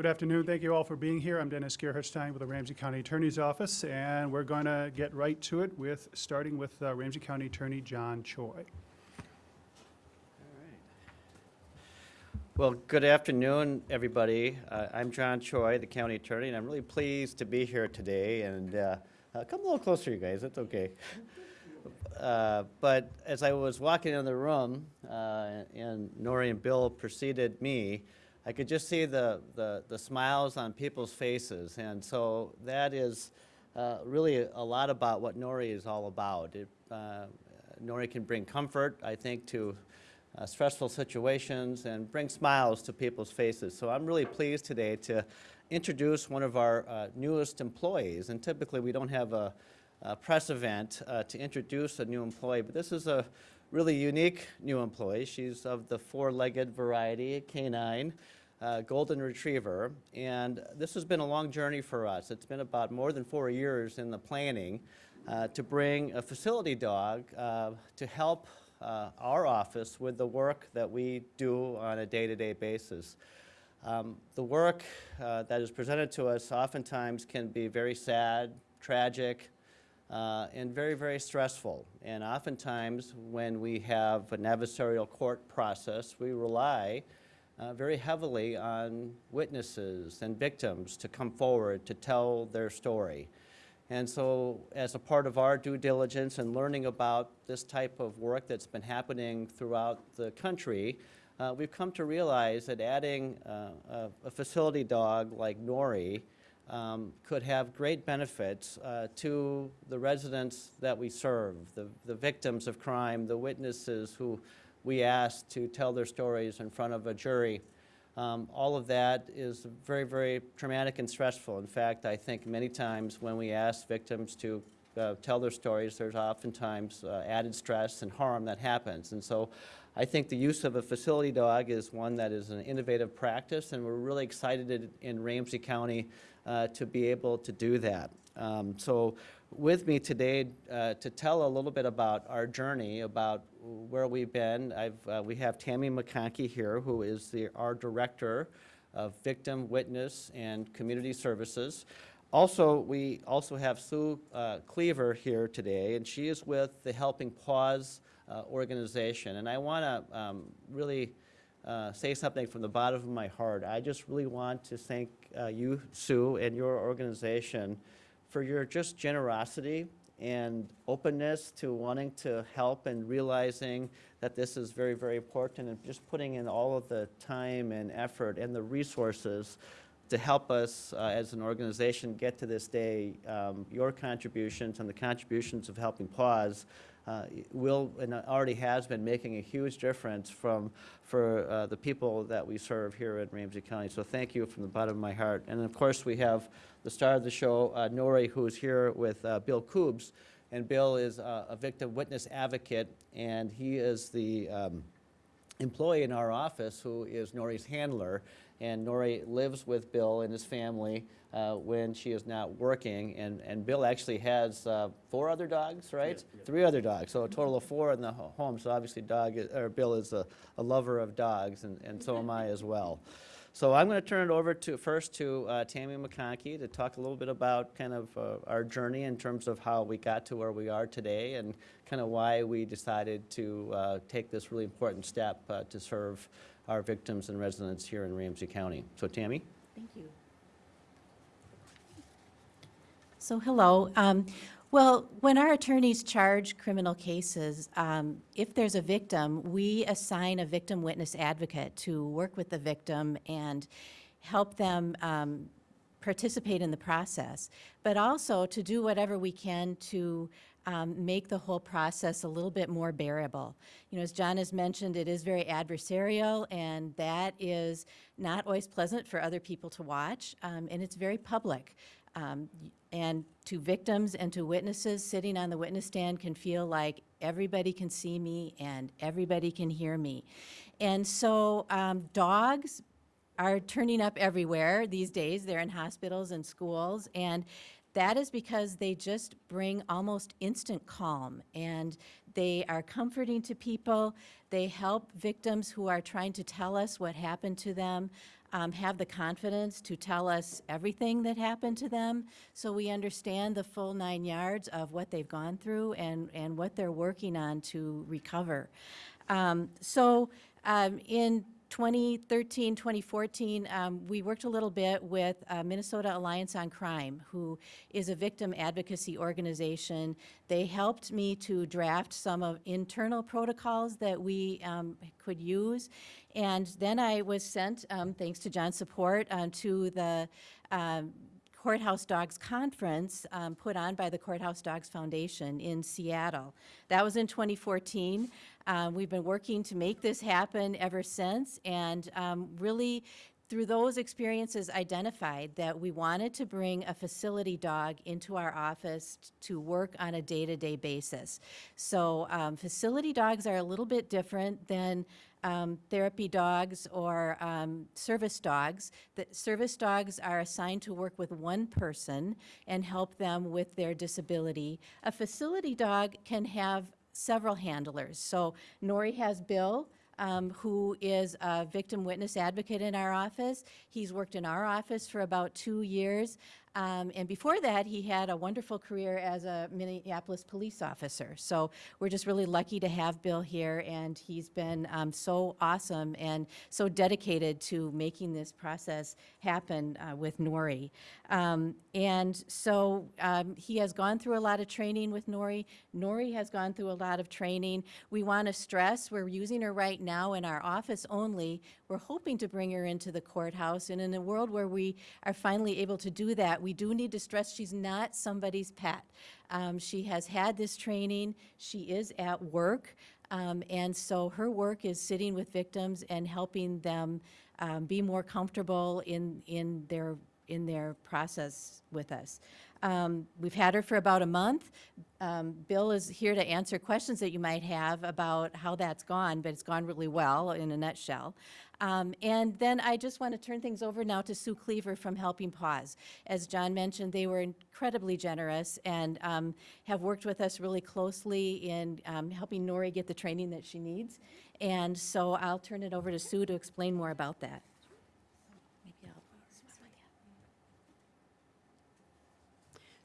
Good afternoon. Thank you all for being here. I'm Dennis Gerhardstein with the Ramsey County Attorney's Office, and we're going to get right to it with, starting with uh, Ramsey County Attorney John Choi. Well, good afternoon, everybody. Uh, I'm John Choi, the county attorney, and I'm really pleased to be here today. And uh, uh, come a little closer, you guys. That's okay. Uh, but as I was walking in the room, uh, and Nori and Bill preceded me, I could just see the, the, the smiles on people's faces. And so that is uh, really a lot about what Nori is all about. It, uh, Nori can bring comfort, I think, to uh, stressful situations and bring smiles to people's faces. So I'm really pleased today to introduce one of our uh, newest employees. And typically we don't have a, a press event uh, to introduce a new employee, but this is a really unique new employee. She's of the four-legged variety, canine, uh, golden retriever. And this has been a long journey for us. It's been about more than four years in the planning uh, to bring a facility dog uh, to help uh, our office with the work that we do on a day-to-day basis. Um, the work uh, that is presented to us oftentimes can be very sad, tragic, uh, and very, very stressful. And oftentimes when we have an adversarial court process, we rely uh, very heavily on witnesses and victims to come forward to tell their story. And so as a part of our due diligence and learning about this type of work that's been happening throughout the country, uh, we've come to realize that adding uh, a, a, facility dog like Nori um, could have great benefits uh, to the residents that we serve, the, the victims of crime, the witnesses who we ask to tell their stories in front of a jury. Um, all of that is very, very traumatic and stressful. In fact, I think many times when we ask victims to uh, tell their stories, there's oftentimes uh, added stress and harm that happens. And so I think the use of a facility dog is one that is an innovative practice, and we're really excited in Ramsey County uh, to be able to do that. Um, so with me today uh, to tell a little bit about our journey, about where we've been. Uh, we have Tammy McConkey here, who is the, our Director of Victim, Witness, and Community Services. Also, we also have Sue uh, Cleaver here today, and she is with the Helping Paws uh, organization. And I want to um, really uh, say something from the bottom of my heart. I just really want to thank uh, you, Sue, and your organization for your just generosity and openness to wanting to help and realizing that this is very, very important and just putting in all of the time and effort and the resources to help us uh, as an organization get to this day. Um, your contributions and the contributions of Helping Paws uh, will and already has been making a huge difference from for uh, the people that we serve here in Ramsey County. So thank you from the bottom of my heart. And of course we have the star of the show, uh, Nori, who's here with uh, Bill Koobs. And Bill is uh, a victim witness advocate, and he is the um, employee in our office who is Nori's handler. And Nori lives with Bill and his family uh, when she is not working. And, and Bill actually has uh, four other dogs, right? Yeah, yeah. Three other dogs, so a total of four in the home. So obviously dog, is, or Bill is a, a lover of dogs, and, and so am I as well. So I'm going to turn it over to first to uh, Tammy McConkey to talk a little bit about kind of uh, our journey in terms of how we got to where we are today and kind of why we decided to uh, take this really important step uh, to serve our victims and residents here in Ramsey County. So Tammy? Thank you. So hello. Um, well, when our attorneys charge criminal cases, um, if there's a victim, we assign a victim witness advocate to work with the victim and help them um, participate in the process, but also to do whatever we can to um, make the whole process a little bit more bearable. You know, as John has mentioned, it is very adversarial, and that is not always pleasant for other people to watch, um, and it's very public. Um, and to victims and to witnesses sitting on the witness stand can feel like everybody can see me and everybody can hear me. And so um, dogs are turning up everywhere these days. They're in hospitals and schools. And that is because they just bring almost instant calm and they are comforting to people. They help victims who are trying to tell us what happened to them um, have the confidence to tell us everything that happened to them, so we understand the full nine yards of what they've gone through and, and what they're working on to recover. Um, So um, in 2013, 2014, um, we worked a little bit with uh, Minnesota Alliance on Crime, who is a victim advocacy organization. They helped me to draft some of internal protocols that we um, could use. And then I was sent, um, thanks to John's support, uh, to the um, Courthouse Dogs Conference um, put on by the Courthouse Dogs Foundation in Seattle. That was in 2014. Uh, We've been working to make this happen ever since, and um, really, through those experiences, identified that we wanted to bring a facility dog into our office to work on a day-to-day basis. So um, facility dogs are a little bit different than um, therapy dogs or um, service dogs. The service dogs are assigned to work with one person and help them with their disability. A facility dog can have several handlers. So Nori has Bill, um, who is a victim witness advocate in our office. He's worked in our office for about two years. Um, and before that, he had a wonderful career as a Minneapolis police officer. So we're just really lucky to have Bill here, and he's been um, so awesome and so dedicated to making this process happen uh, with Nori. Um, and so um, he has gone through a lot of training with Nori. Nori has gone through a lot of training. We want to stress we're using her right now in our office only. We're hoping to bring her into the courthouse, and in a world where we are finally able to do that, we do need to stress she's not somebody's pet. Um, she has had this training, she is at work, um, and so her work is sitting with victims and helping them um, be more comfortable in, in their in their process with us. Um, We've had her for about a month. Um, Bill is here to answer questions that you might have about how that's gone, but it's gone really well in a nutshell. Um, And then I just want to turn things over now to Sue Cleaver from Helping Paws. As John mentioned, they were incredibly generous and um, have worked with us really closely in um, helping Nori get the training that she needs. And so I'll turn it over to Sue to explain more about that.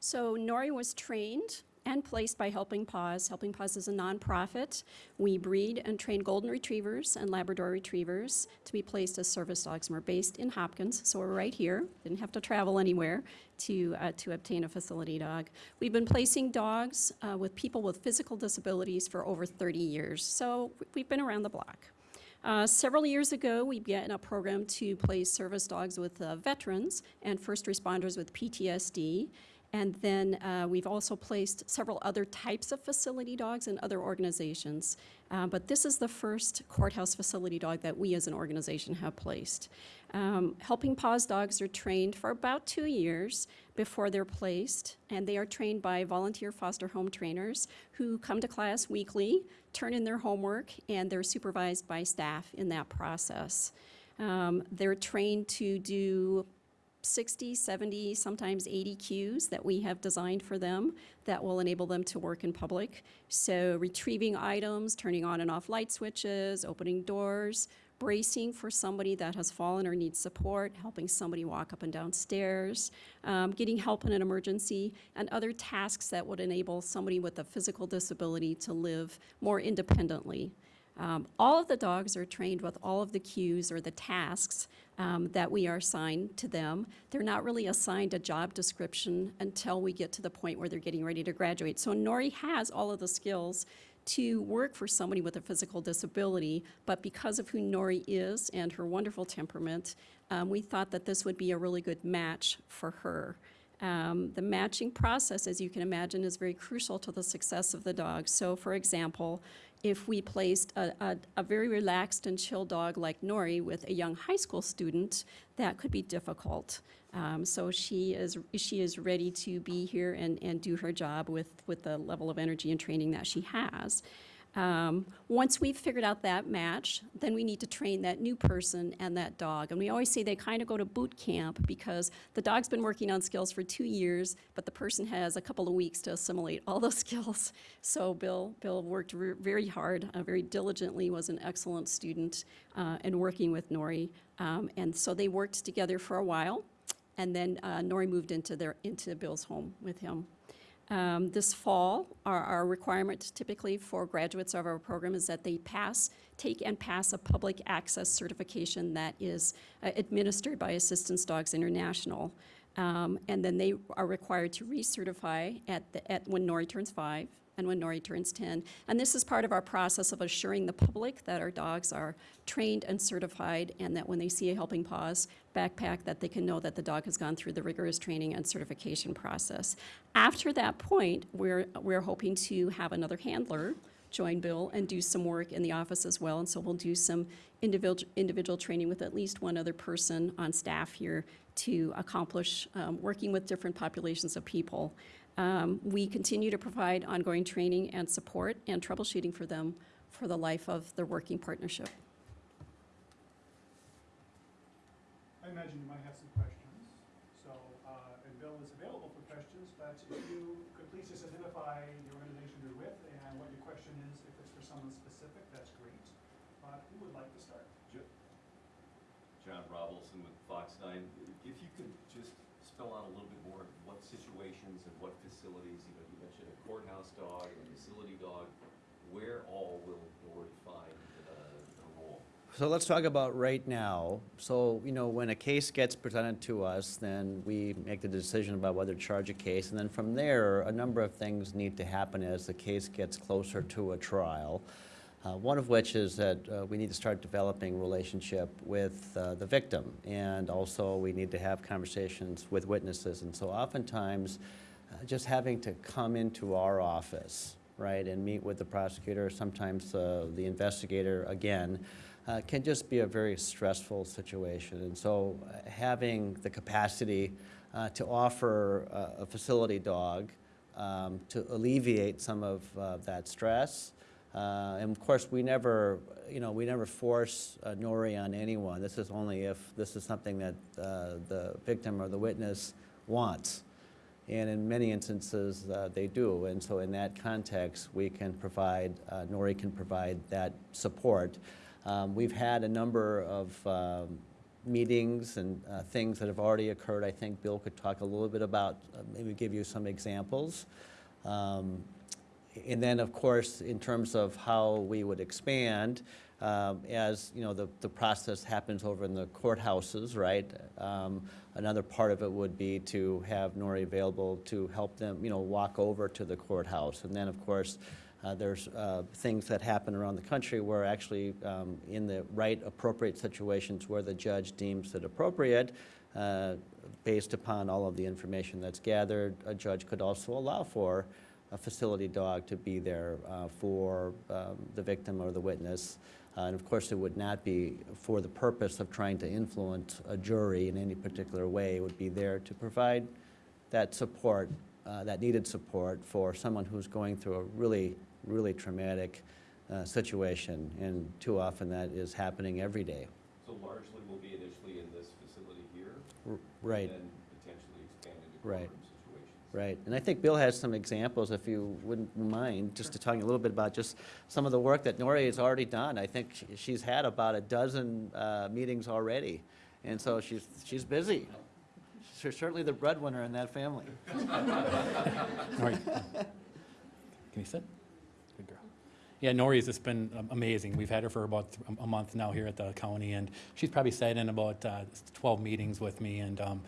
So Nori was trained and placed by Helping Paws. Helping Paws is a nonprofit. We breed and train golden retrievers and Labrador retrievers to be placed as service dogs. And we're based in Hopkins, so we're right here. Didn't have to travel anywhere to, uh, to obtain a facility dog. We've been placing dogs uh, with people with physical disabilities for over 30 years, so we've been around the block. Uh, several years ago, we began a program to place service dogs with uh, veterans and first responders with PTSD. And then uh, we've also placed several other types of facility dogs in other organizations. Uh, but this is the first courthouse facility dog that we as an organization have placed. Um, Helping Paws dogs are trained for about two years before they're placed, and they are trained by volunteer foster home trainers who come to class weekly, turn in their homework, and they're supervised by staff in that process. Um, they're trained to do 60, 70, sometimes 80 cues that we have designed for them that will enable them to work in public. So retrieving items, turning on and off light switches, opening doors, bracing for somebody that has fallen or needs support, helping somebody walk up and down stairs, um, getting help in an emergency, and other tasks that would enable somebody with a physical disability to live more independently. Um, all of the dogs are trained with all of the cues or the tasks um, that we are assigned to them. They're not really assigned a job description until we get to the point where they're getting ready to graduate. So Nori has all of the skills to work for somebody with a physical disability, but because of who Nori is and her wonderful temperament, um, we thought that this would be a really good match for her. Um, the matching process, as you can imagine, is very crucial to the success of the dog. So, for example, if we placed a, a, a very relaxed and chill dog like Nori with a young high school student, that could be difficult. Um, so she is she is ready to be here and, and do her job with, with the level of energy and training that she has. Um, once we've figured out that match, then we need to train that new person and that dog. And we always say they kind of go to boot camp because the dog's been working on skills for two years, but the person has a couple of weeks to assimilate all those skills. So Bill, Bill worked very hard, uh, very diligently, was an excellent student uh, in working with Nori. Um, and so they worked together for a while, and then uh, Nori moved into their into Bill's home with him. Um, This fall, our, our requirement typically for graduates of our program is that they pass, take and pass a public access certification that is uh, administered by Assistance Dogs International. Um, And then they are required to recertify at, the- at, when Nori turns five and when Nori turns 10. And this is part of our process of assuring the public that our dogs are trained and certified, and that when they see a Helping Paws backpack, that they can know that the dog has gone through the rigorous training and certification process. After that point, we're, we're hoping to have another handler join Bill and do some work in the office as well. And so we'll do some individual, individual training with at least one other person on staff here to accomplish, um, working with different populations of people. Um, we continue to provide ongoing training and support and troubleshooting for them for the life of their working partnership. I imagine you might have some questions, so, uh, and Bill is available for questions, but if you could please just identify the organization you're with and what your question is, if it's for someone specific, that's great. Uh, Who would like to start? John Rob Olson with Fox Nine. If you could just spell out a little bit more what situations and what facilities, you know, you mentioned a courthouse dog, a facility dog, where all will Nori find uh, the role? So let's talk about right now. So, you know, when a case gets presented to us, then we make the decision about whether to charge a case. And then from there, a number of things need to happen as the case gets closer to a trial. Uh, one of which is that uh, we need to start developing relationship with uh, the victim. And also, we need to have conversations with witnesses. And so oftentimes, just having to come into our office, right, and meet with the prosecutor, sometimes uh, the investigator again, uh, can just be a very stressful situation. And so having the capacity uh, to offer a facility dog um, to alleviate some of uh, that stress. Uh, and of course, we never, you know, we never force nori on anyone. This is only if this is something that uh, the victim or the witness wants. And in many instances, uh, they do. And so in that context, we can provide, uh, Nori can provide that support. Um, We've had a number of um, meetings and uh, things that have already occurred. I think Bill could talk a little bit about, uh, maybe give you some examples. Um, And then, of course, in terms of how we would expand, um, as, you know, the, the process happens over in the courthouses, right? Um, Another part of it would be to have Nori available to help them, you know, walk over to the courthouse. And then, of course, uh, there's uh, things that happen around the country where actually, um, in the right appropriate situations where the judge deems it appropriate, uh, based upon all of the information that's gathered, a judge could also allow for a facility dog to be there uh, for um, the victim or the witness. Uh, And of course, it would not be for the purpose of trying to influence a jury in any particular way. It would be there to provide that support, uh, that needed support for someone who's going through a really, really traumatic uh, situation. And too often that is happening every day. So largely we'll be initially in this facility here? R- Right. And then potentially expand into Right. Right, and I think Bill has some examples, if you wouldn't mind, just to talk a little bit about just some of the work that Nori has already done. I think she- she's had about a dozen uh, meetings already, and so she's, she's busy. She's certainly the breadwinner in that family. Nori, can you sit? Good girl. Yeah, Nori's just been um, amazing. We've had her for about a month now here at the county, and she's probably sat in about uh, 12 meetings with me, and um,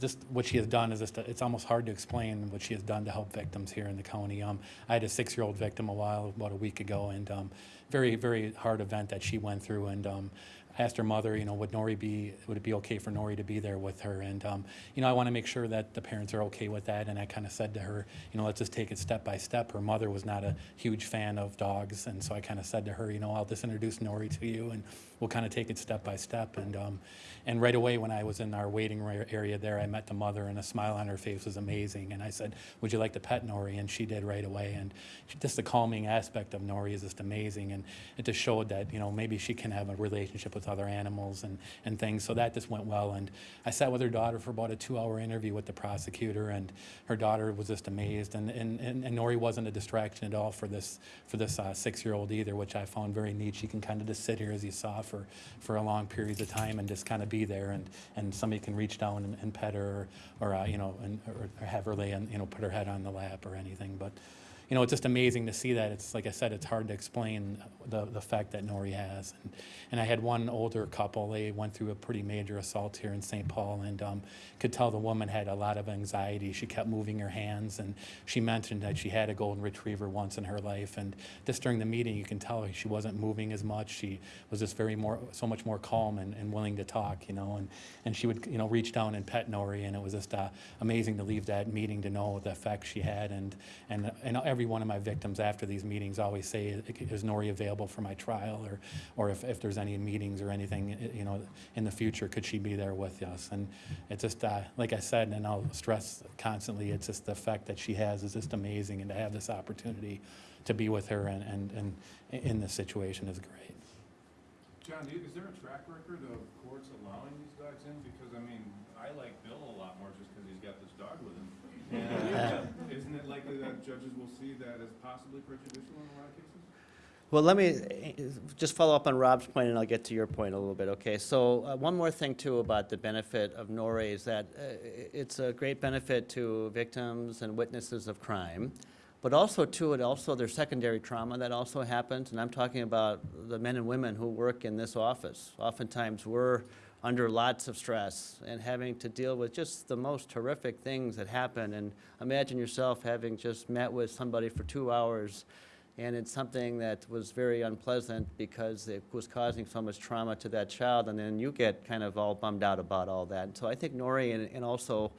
just what she has done is just, it's almost hard to explain what she has done to help victims here in the county. Um, I had a six-year-old victim a while, about a week ago, and um, very, very hard event that she went through, and um, I asked her mother, you know, would Nori be, would it be okay for Nori to be there with her? And, um, you know, I want to make sure that the parents are okay with that. And I kind of said to her, you know, let's just take it step by step. Her mother was not a huge fan of dogs. And so I kind of said to her, you know, I'll just introduce Nori to you and we'll kind of take it step by step. And, um, and right away, when I was in our waiting area there, I met the mother and a smile on her face was amazing. And I said, would you like to pet Nori? And she did right away. And just the calming aspect of Nori is just amazing. And it just showed that, you know, maybe she can have a relationship with other animals and, and things. So that just went well. And I sat with her daughter for about a two-hour interview with the prosecutor, and her daughter was just amazed. And, and, and and Nori wasn't a distraction at all for this, for this uh, six-year-old either, which I found very neat. She can kind of just sit here, as you saw, for, for a long periods of time and just kind of be there. And, and somebody can reach down and, and pet her or, or uh, you know, and, or or have her lay on, you know, put her head on the lap or anything. But you know, it's just amazing to see that. It's like I said, it's hard to explain the, the fact that Nori has. And, and I had one older couple, they went through a pretty major assault here in St. Paul and um, could tell the woman had a lot of anxiety. She kept moving her hands and she mentioned that she had a golden retriever once in her life. And just during the meeting, you can tell she wasn't moving as much. She was just very more, so much more calm and, and willing to talk, you know. And, and she would, you know, reach down and pet Nori and it was just uh, amazing to leave that meeting to know the effect she had. And, and, and every one of my victims after these meetings always say, is Nori available for my trial? Or, or if, if there's any meetings or anything, you know, in the future, could she be there with us? And it's just, uh, like I said, and I'll stress constantly, it's just the effect that she has is just amazing. And to have this opportunity to be with her and, and, and in this situation is great. John, is there a track record of courts allowing these dogs in? Because, I mean, I like Bill a lot more just because he's got this dog with him. And isn't it likely that judges will see that as possibly prejudicial in a lot of cases? Well, let me just follow up on Rob's point, and I'll get to your point a little bit, okay? So, uh, one more thing, too, about the benefit of Nori is that uh, it's a great benefit to victims and witnesses of crime, but also, too, it also, there's secondary trauma that also happens, and I'm talking about the men and women who work in this office. Oftentimes, we're under lots of stress and having to deal with just the most horrific things that happen, and imagine yourself having just met with somebody for two hours and it's something that was very unpleasant because it was causing so much trauma to that child, and then you get kind of all bummed out about all that. And so I think Nori and, and also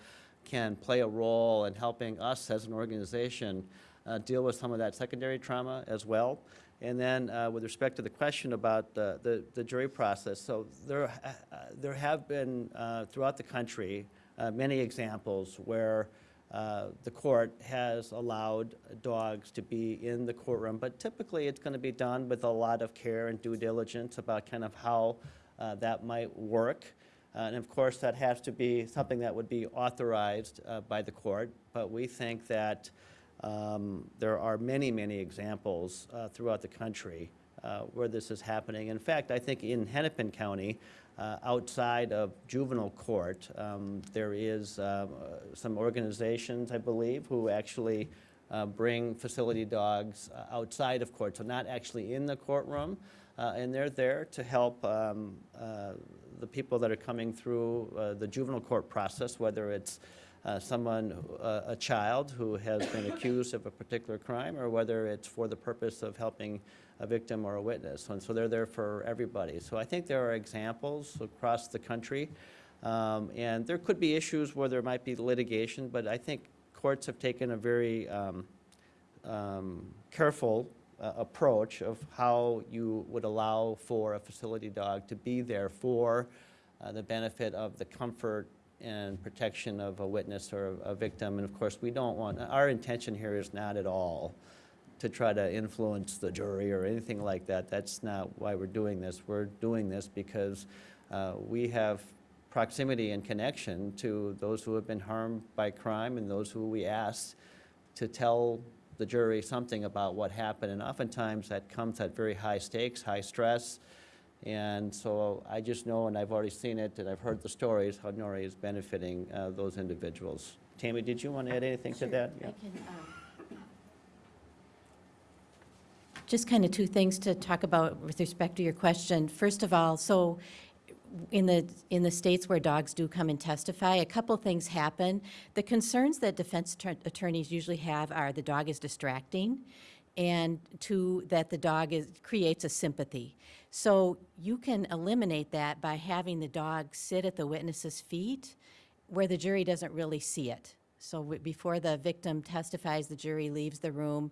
can play a role in helping us as an organization uh, deal with some of that secondary trauma as well. And then uh, with respect to the question about the, the, the jury process, so there, uh, there have been uh, throughout the country uh, many examples where uh, the court has allowed dogs to be in the courtroom, but typically it's going to be done with a lot of care and due diligence about kind of how uh, that might work. And of course, that has to be something that would be authorized by the court, but we think that um, there are many, many examples uh, throughout the country uh, where this is happening. In fact, I think in Hennepin County, uh, outside of juvenile court, um, there is uh, some organizations, I believe, who actually uh, bring facility dogs uh, outside of court, so not actually in the courtroom. And they're there to help um, the people that are coming through the juvenile court process, whether it's uh, someone, uh, a child who has been accused of a particular crime, or whether it's for the purpose of helping a victim or a witness. And so they're there for everybody. So I think there are examples across the country. Um, And there could be issues where there might be litigation, but I think courts have taken a very um, um, careful uh, approach of how you would allow for a facility dog to be there for uh, the benefit of the comfort and protection of a witness or a victim. And of course, we don't want, our intention here is not at all to try to influence the jury or anything like that. That's not why we're doing this. We're doing this because uh, we have proximity and connection to those who have been harmed by crime and those who we ask to tell the jury something about what happened. And oftentimes that comes at very high stakes, high stress. And so I just know, and I've already seen it, and I've heard the stories, how Nori is benefiting uh, those individuals. Tammy, did you want to add anything to that? I can, um, Just kind of two things to talk about with respect to your question. First of all, so in the, in the states where dogs do come and testify, a couple things happen. The concerns that defense attorneys usually have are the dog is distracting, and two, that the dog is, creates a sympathy. So you can eliminate that by having the dog sit at the witness's feet where the jury doesn't really see it. So before the victim testifies, the jury leaves the room,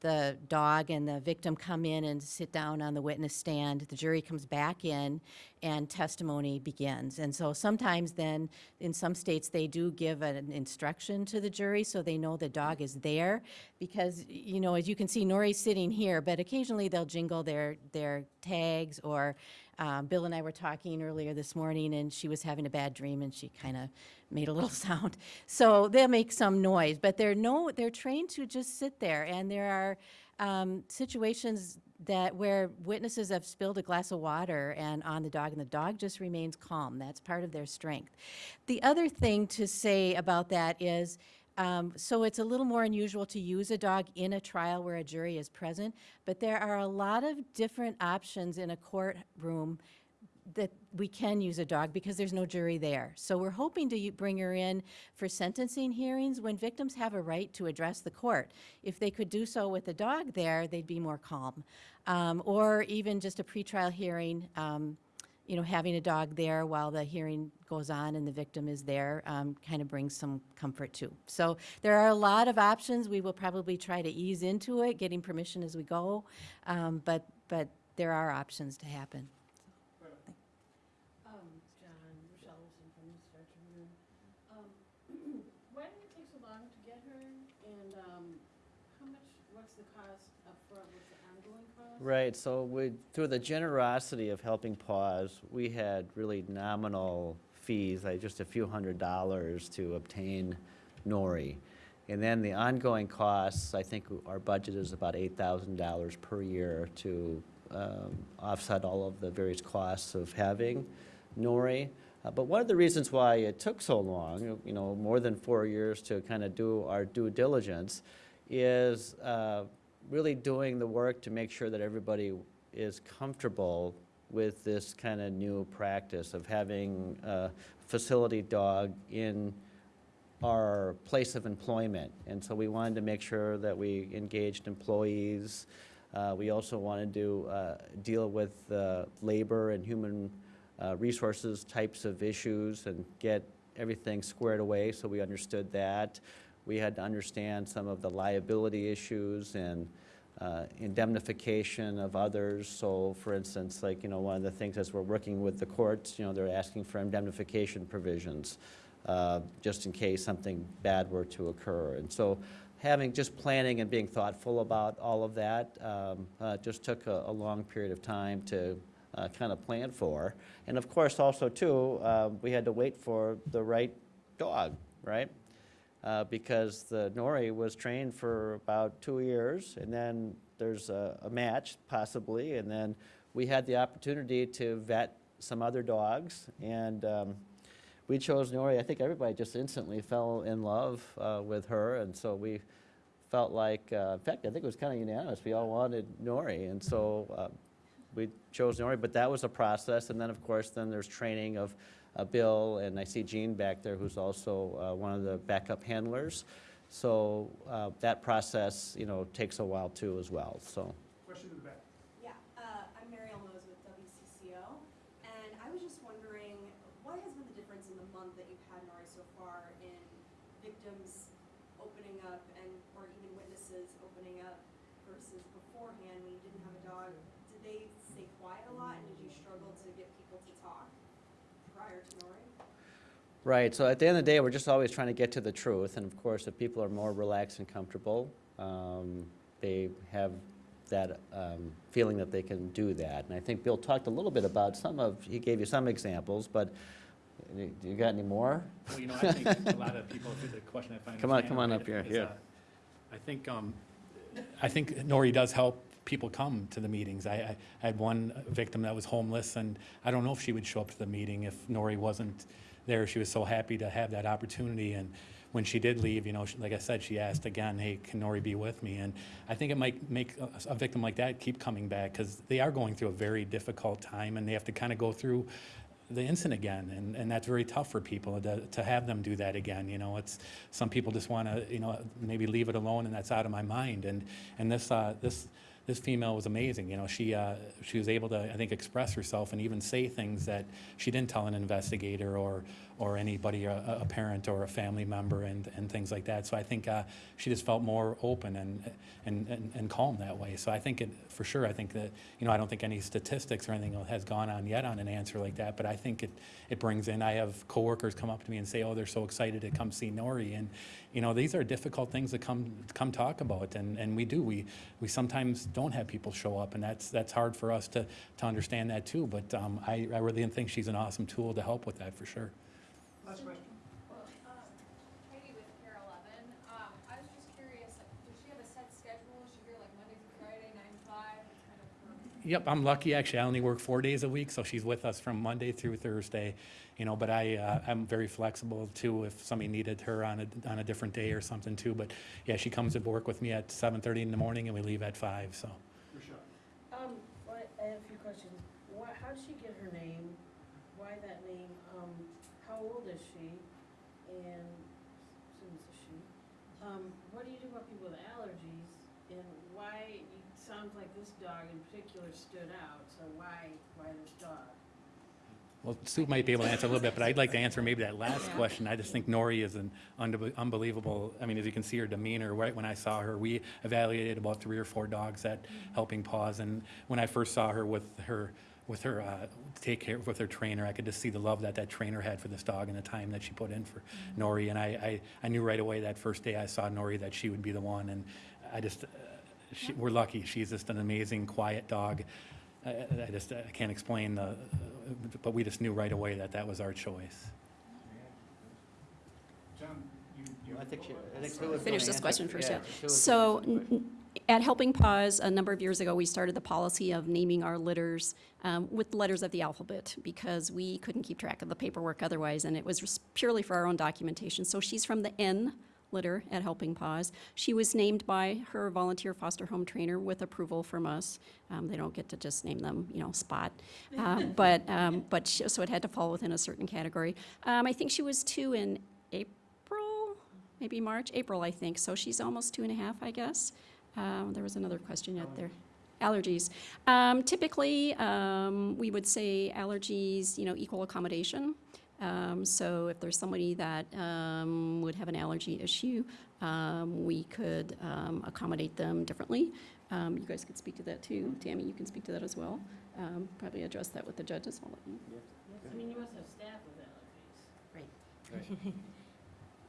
the dog and the victim come in and sit down on the witness stand. The jury comes back in and testimony begins. And so sometimes then, in some states, they do give an instruction to the jury so they know the dog is there. Because, you know, as you can see, Nori's sitting here, but occasionally they'll jingle their, their tags or um, Bill and I were talking earlier this morning, and she was having a bad dream, and she kind of made a little sound. So they'll make some noise, but they're no, they're trained to just sit there. And there are um, situations that where witnesses have spilled a glass of water and on the dog, and the dog just remains calm. That's part of their strength. The other thing to say about that is. Um, so it's a little more unusual to use a dog in a trial where a jury is present, but there are a lot of different options in a courtroom that we can use a dog because there's no jury there. So we're hoping to bring her in for sentencing hearings when victims have a right to address the court. If they could do so with a dog there, they'd be more calm. Um, or even just a pretrial hearing, um, you know, having a dog there while the hearing goes on and the victim is there um, kind of brings some comfort too. So there are a lot of options. We will probably try to ease into it, getting permission as we go, um, but but there are options to happen. Um. Um, why did it take so long to get her? And, um, how much, what's the cost what's the ongoing cost? Right, so we, through the generosity of Helping Paws, we had really nominal fees, like just a few hundred dollars to obtain Nori. And then the ongoing costs, I think our budget is about eight thousand dollars per year to um, offset all of the various costs of having Nori. Uh, But one of the reasons why it took so long, you know, more than four years to kind of do our due diligence, is uh, really doing the work to make sure that everybody is comfortable with this kind of new practice of having a facility dog in our place of employment. And so we wanted to make sure that we engaged employees. Uh, We also wanted to uh, deal with uh, labor and human uh, resources types of issues and get everything squared away, so we understood that. We had to understand some of the liability issues and uh, indemnification of others. So for instance, like, you know, one of the things as we're working with the courts, you know, they're asking for indemnification provisions, uh, just in case something bad were to occur. And so having, just planning and being thoughtful about all of that, um, uh, just took a, a long period of time to uh, kind of plan for. And of course, also too, uh, we had to wait for the right dog, right? Uh, because the Nori was trained for about two years, and then there's a, a match possibly, and then we had the opportunity to vet some other dogs, and um, we chose Nori. I think everybody just instantly fell in love uh, with her, and so we felt like, uh, in fact, I think it was kind of unanimous. We all wanted Nori, and so uh, we chose Nori, but that was a process, and then, of course, then there's training of Bill, and I see Jean back there, who's also uh, one of the backup handlers. So uh, that process, you know, takes a while too as well, so. Question in the back. Yeah, uh, I'm Mariel Mose with WCCO, and I was just wondering, what has been the difference in the month that you've had Nori so far in victims opening up and, or even witnesses opening up versus beforehand when you didn't have a dog? Did they stay quiet a lot, and did you struggle to get people to talk prior to Nori? Right, so at the end of the day, we're just always trying to get to the truth, and of course, if people are more relaxed and comfortable, um, they have that um, feeling that they can do that. And I think Bill talked a little bit about some of, he gave you some examples, but you you got any more? Well, you know, I think a lot of people, the question I find. Come on, come on up here, is, here. uh, I think, um, I think Nori does help people come to the meetings. I, I I had one victim that was homeless, and I don't know if she would show up to the meeting if Nori wasn't there. She was so happy to have that opportunity, and when she did leave, you know, she- like I said, she asked again, hey, can Nori be with me? And I think it might make a, a victim like that keep coming back, because they are going through a very difficult time, and they have to kind of go through the incident again, and, and that's very tough for people to, to have them do that again, you know, it's, some people just want to, you know, maybe leave it alone and that's out of my mind, and, and this, uh, this, this female was amazing, you know, she, uh, she was able to, I think, express herself and even say things that she didn't tell an investigator or, or anybody, a, a parent or a family member and, and things like that. So I think uh, she just felt more open and, and, and, and calm that way. So I think it, for sure, I think that, you know, I don't think any statistics or anything has gone on yet on an answer like that, but I think it, it brings in, I have coworkers come up to me and say, oh, they're so excited to come see Nori. And, you know, these are difficult things to come, come talk about, and, and we do. We, we sometimes don't have people show up, and that's, that's hard for us to, to understand that too. But um, I, I really think she's an awesome tool to help with that, for sure. Last question. Katie with KARE 11. Um, I was just curious, like, does she have a set schedule? Is she here like Monday through Friday, nine to five? What kind of her- Yep, I'm lucky, actually. I only work four days a week, so she's with us from Monday through Thursday, you know, but I, uh, I'm very flexible too if somebody needed her on a, on a different day or something too. But yeah, she comes to work with me at 7:30 in the morning and we leave at five, so. Rashad. Um, well, I have a few questions. Why, how did she get her name? Why that name? Um, how old is she? And, assume it's a she. Um, what do you do about people with allergies? And why, it sounds like this dog in particular stood out, so why, why this dog? Well, Sue might be able to answer a little bit, but I'd like to answer maybe that last question. I just think Nori is an unbe- unbelievable, I mean, as you can see her demeanor, right when I saw her, we evaluated about three or four dogs at Helping Paws, and when I first saw her with her, with her, uh, take care, with her trainer, I could just see the love that that trainer had for this dog and the time that she put in for Nori, and I, I, I knew right away that first day I saw Nori that she would be the one, and I just, uh, she, we're lucky. She's just an amazing, quiet dog. I, I I just, I can't explain the, but we just knew right away that that was our choice. John, you, you. I think she, I think Finish this question first, yeah. Sue So, gonna answer the n- n- at Helping Paws, a number of years ago, we started the policy of naming our litters um, with letters of the alphabet because we couldn't keep track of the paperwork otherwise, and it was purely for our own documentation. So she's from the N litter at Helping Paws. She was named by her volunteer foster home trainer with approval from us. Um, They don't get to just name them, you know, Spot. Uh, But, um, but, she- so it had to fall within a certain category. Um, I think she was two in April, maybe March, April, I think. So she's almost two and a half, I guess. Um, There was another question yet there. Allergies. Um, Typically, um, we would say allergies, you know, equal accommodation. Um, So if there's somebody that um, would have an allergy issue, um, we could um, accommodate them differently. Um, You guys could speak to that too. Tammy, you can speak to that as well. Um, Probably address that with the judges. I'll let you- I mean, you must have staff with allergies.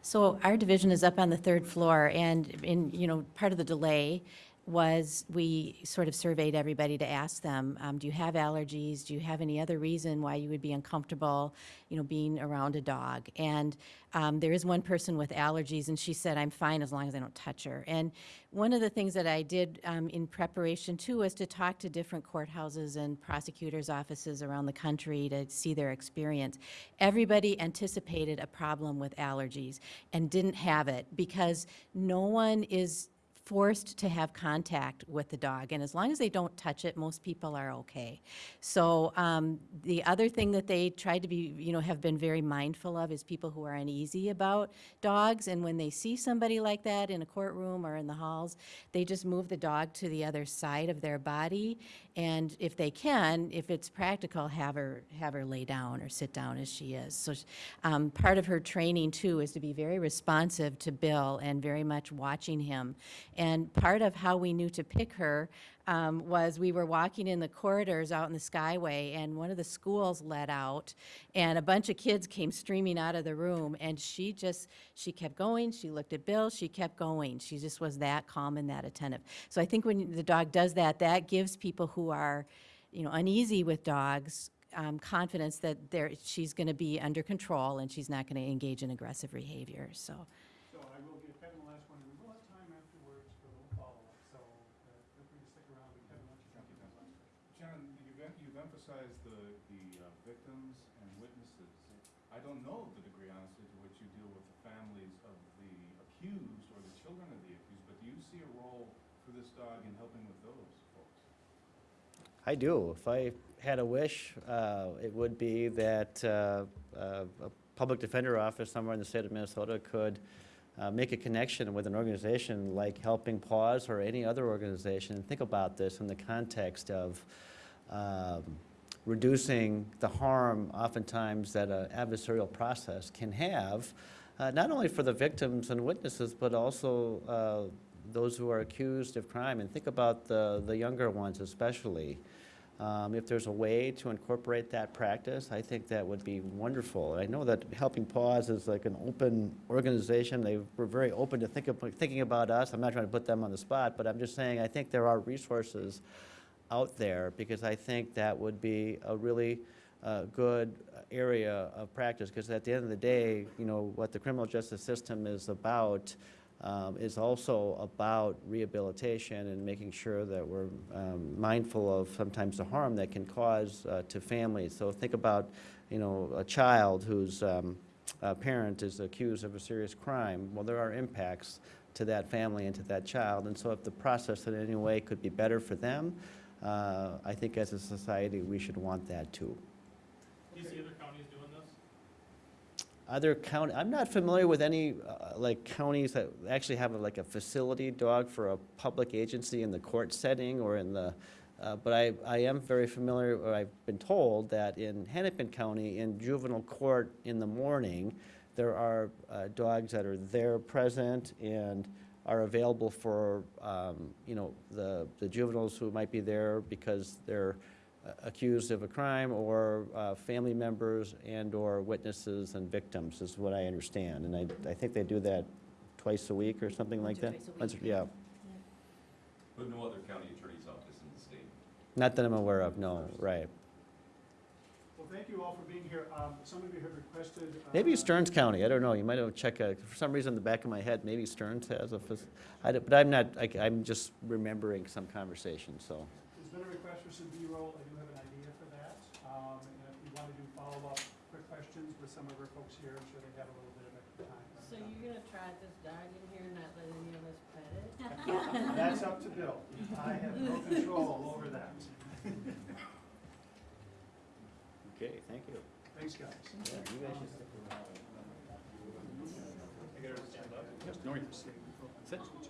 So our division is up on the third floor, and in, you know, part of the delay was we sort of surveyed everybody to ask them, um, do you have allergies? Do you have any other reason why you would be uncomfortable, you know, being around a dog? And um, there is one person with allergies, and she said, I'm fine as long as I don't touch her. And one of the things that I did um, in preparation too was to talk to different courthouses and prosecutors' offices around the country to see their experience. Everybody anticipated a problem with allergies and didn't have it because no one is forced to have contact with the dog, and as long as they don't touch it, most people are okay. So um, the other thing that they tried to be, you know, have been very mindful of is people who are uneasy about dogs, and when they see somebody like that in a courtroom or in the halls, they just move the dog to the other side of their body, and if they can, if it's practical, have her, have her lay down or sit down as she is. So um, part of her training, too, is to be very responsive to Bill and very much watching him. And part of how we knew to pick her um, was we were walking in the corridors out in the Skyway, and one of the schools let out, and a bunch of kids came streaming out of the room, and she just, she kept going, she looked at Bill, she kept going. She just was that calm and that attentive. So I think when the dog does that, that gives people who are, you know, uneasy with dogs, um, confidence that she's going to be under control and she's not going to engage in aggressive behavior, so. So I will give Kevin the last one, and we will have time afterwards for a little follow-up, so uh, feel free to stick around, and Kevin, why don't you jump in on that last question? John, you've, em- you've emphasized the, the uh, victims and witnesses. I don't know the degree, honestly, to which you deal with the families of the accused or the children of the accused, but do you see a role for this dog in helping with those folks? I do. If I had a wish, uh, it would be that uh, uh, a public defender office somewhere in the state of Minnesota could uh, make a connection with an organization like Helping Paws or any other organization. And think about this in the context of um, reducing the harm oftentimes that an adversarial process can have, uh, not only for the victims and witnesses, but also uh, those who are accused of crime. And think about the, the younger ones especially. Um, If there's a way to incorporate that practice, I think that would be wonderful. I know that Helping Paws is like an open organization. They were very open to think of, thinking about us. I'm not trying to put them on the spot, but I'm just saying, I think there are resources out there because I think that would be a really uh, good area of practice. Because at the end of the day, you know, what the criminal justice system is about um, is also about rehabilitation and making sure that we're um, mindful of sometimes the harm that can cause uh, to families. So think about, you know, a child whose um, uh, parent is accused of a serious crime. Well, there are impacts to that family and to that child. And so if the process in any way could be better for them, uh, I think as a society, we should want that too. Do you see other counties doing this? Other county, I'm not familiar with any, uh, like, counties that actually have like a facility dog for a public agency in the court setting or in the, uh, but I, I am very familiar, or I've been told that in Hennepin County, in juvenile court in the morning, there are uh, dogs that are there present and are available for, um, you know, the the juveniles who might be there because they're uh, accused of a crime, or uh, family members and/or witnesses and victims, is what I understand. And I, I think they do that twice a week or something like that? Twice a Once- Yeah, But no other county attorney's office in the state. not that I'm aware of, no, right. Well, thank you all for being here. Um, Some of you have requested. uh, Maybe Stearns County, I don't know, you might have checked, uh, for some reason in the back of my head, maybe Stearns has a, fac- I don't- but I'm not, I- I'm just remembering some conversation, so. There's been a request for some B-roll. I do have an idea for that. Um, And if you want to do follow-up quick questions with some of our folks here, I'm sure they have a little bit of extra time. So you're gonna try this dog in here and not let any of us pet it? That's up to Bill. I have no control over that. Okay, thank you. Thanks, guys. Yeah, you guys should stick around. Yes, Nori. Sit. Sit. So, her skill set.